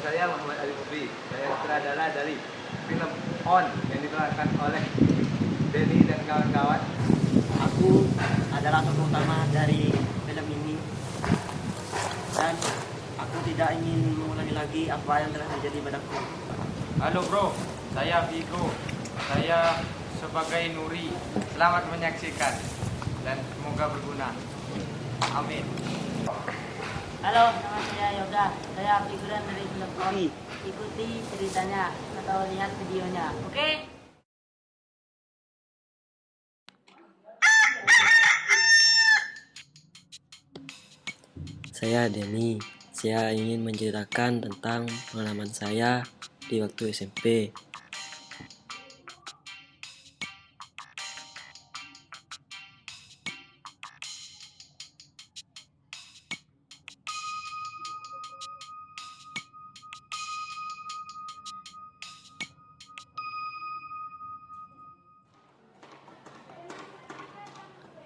saya Muhammad Ali Mubri. Saya sutradara dari film On yang diperankan oleh Denny dan kawan-kawan. Aku adalah tokoh utama dari film ini dan aku tidak ingin mengulangi lagi apa yang telah terjadi padaku. Halo bro, saya Vigo. Saya sebagai Nuri. Selamat menyaksikan dan semoga berguna. Amin. Halo, nama saya Yoga. Saya figuran dari film Ori. Ikuti ceritanya atau lihat videonya. Oke? Saya Denny. Saya ingin menceritakan tentang pengalaman saya di waktu SMP.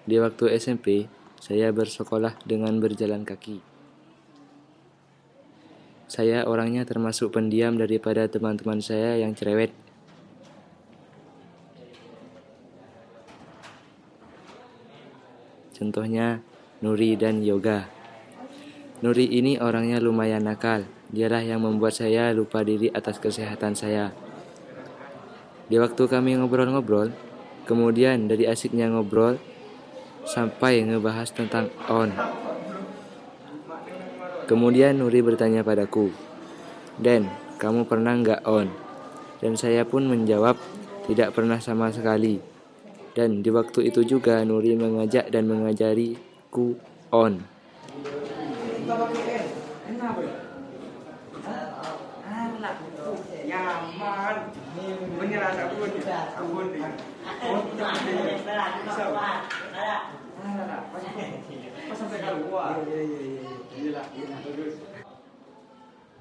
Di waktu SMP, saya bersekolah dengan berjalan kaki. Saya orangnya termasuk pendiam daripada teman-teman saya yang cerewet. Contohnya Nuri dan Yoga. Nuri ini orangnya lumayan nakal. Dialah yang membuat saya lupa diri atas kesehatan saya. Di waktu kami ngobrol-ngobrol, kemudian dari asiknya ngobrol, sampai ngebahas tentang on. Kemudian Nuri bertanya padaku, Den, kamu pernah nggak on? Dan saya pun menjawab, tidak pernah sama sekali. Dan di waktu itu juga Nuri mengajak dan mengajariku on. Menyerah sabun. Sabun.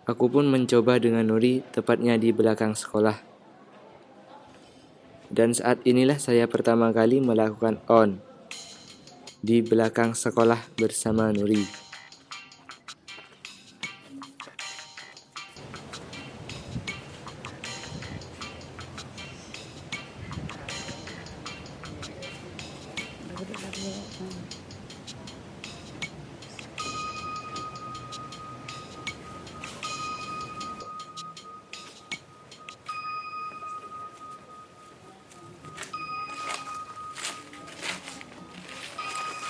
Aku pun mencoba dengan Nuri, tepatnya di belakang sekolah. Dan saat inilah saya pertama kali melakukan on di belakang sekolah bersama Nuri.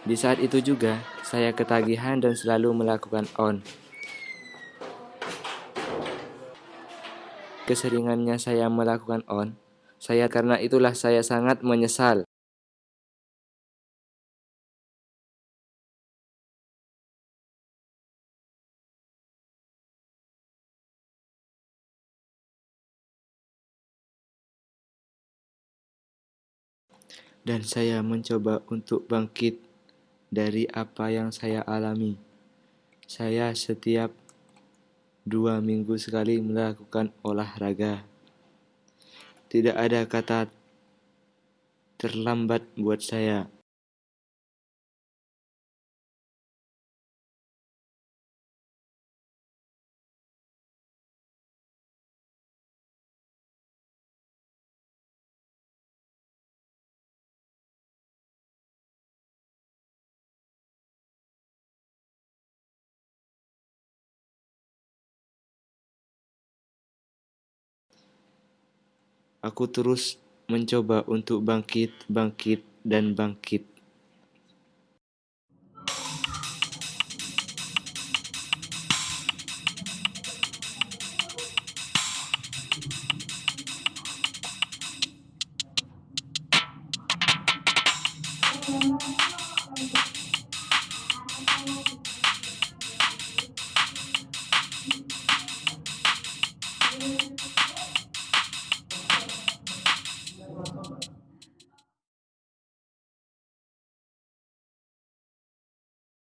Di saat itu juga, saya ketagihan dan selalu melakukan on. Keseringannya saya melakukan on, saya karena itulah saya sangat menyesal. Dan saya mencoba untuk bangkit dari apa yang saya alami. Saya setiap dua minggu sekali melakukan olahraga. Tidak ada kata terlambat buat saya. Aku terus mencoba untuk bangkit, bangkit, dan bangkit.